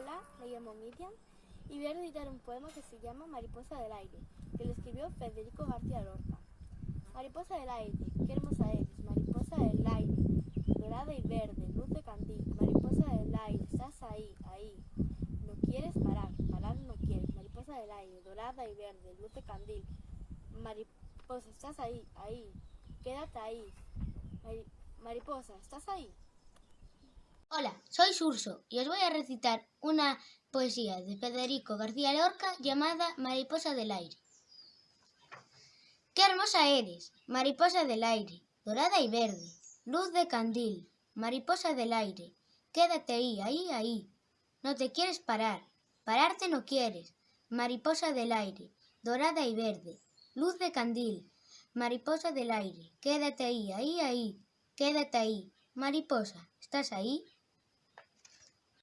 Hola, me llamo Miriam y voy a recitar un poema que se llama Mariposa del aire, que lo escribió Federico García Lorca. Mariposa del aire, qué hermosa eres, mariposa del aire, dorada y verde, luz de candil, mariposa del aire, estás ahí, ahí, no quieres parar, parar no quieres, mariposa del aire, dorada y verde, luz de candil, mariposa, estás ahí, ahí, quédate ahí, Mari- mariposa, estás ahí. Soy Surso y os voy a recitar una poesía de Federico García Lorca llamada Mariposa del aire. Qué hermosa eres, mariposa del aire, dorada y verde, luz de candil, mariposa del aire, quédate ahí, ahí, ahí. No te quieres parar, pararte no quieres, mariposa del aire, dorada y verde, luz de candil, mariposa del aire, quédate ahí, ahí, ahí, quédate ahí, mariposa, ¿estás ahí?